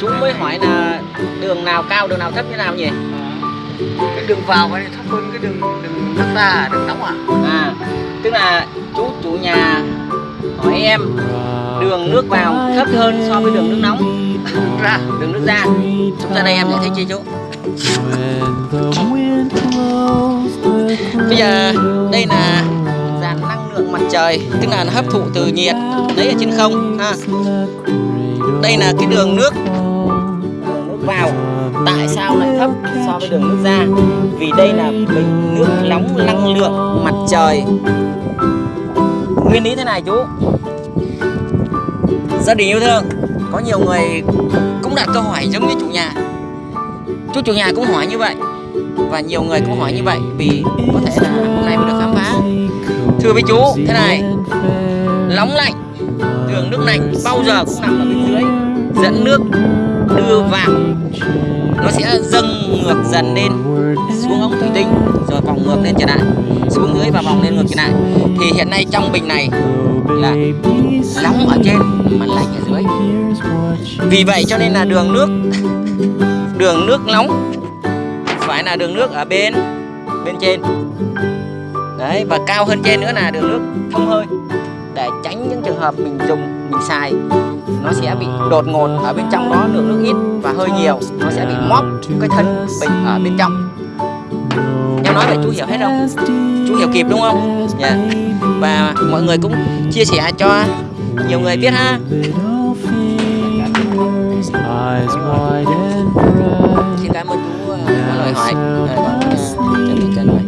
chú mới hỏi là đường nào cao đường nào thấp như nào nhỉ? Cái đường vào này thấp hơn cái đường đường nước ra đường nóng à? À tức là chú chủ nhà hỏi em đường nước vào thấp hơn so với đường nước nóng. Ra. Đường nước ra. Chúng ta đây em giải thích chi chú. Bây giờ đây là dàn năng lượng mặt trời tức là nó hấp thụ từ nhiệt lấy ở trên không ha đây là cái đường nước đường nước vào. Tại sao lại thấp so với đường nước ra? Vì đây là bình nước nóng năng lượng mặt trời. Nguyên lý thế này chú. Gia đình yêu thương có nhiều người cũng đặt câu hỏi giống như chủ nhà. Chú chủ nhà cũng hỏi như vậy và nhiều người cũng hỏi như vậy vì có thể là hôm nay mới được khám phá. Thưa với chú thế này nóng lạnh đường nước lạnh bao giờ cũng nằm ở bên dưới. Dẫn nước đưa vào. Nó sẽ dâng ngược dần lên. Xuống ống thủy tinh, rồi vòng ngược lên trở lại. Xuống dưới và vòng lên ngược trở lại. Thì hiện nay trong bình này là nóng ở trên, mà lạnh ở dưới. Vì vậy cho nên là đường nước đường nước nóng, phải là đường nước ở bên bên trên. Đấy, và cao hơn trên nữa là đường nước thông hơi để tránh những trường hợp mình dùng, mình xài. Nó sẽ bị đột ngột ở bên trong đó, lượng nước ít và hơi nhiều. Nó sẽ bị móc cái thân bình ở bên trong. Em nói vậy chú hiểu hết không? Chú hiểu kịp đúng không? Yeah. và mọi người cũng chia sẻ cho nhiều người biết ha. Xin cảm ơn chú ờ, có lời hỏi. Ờ,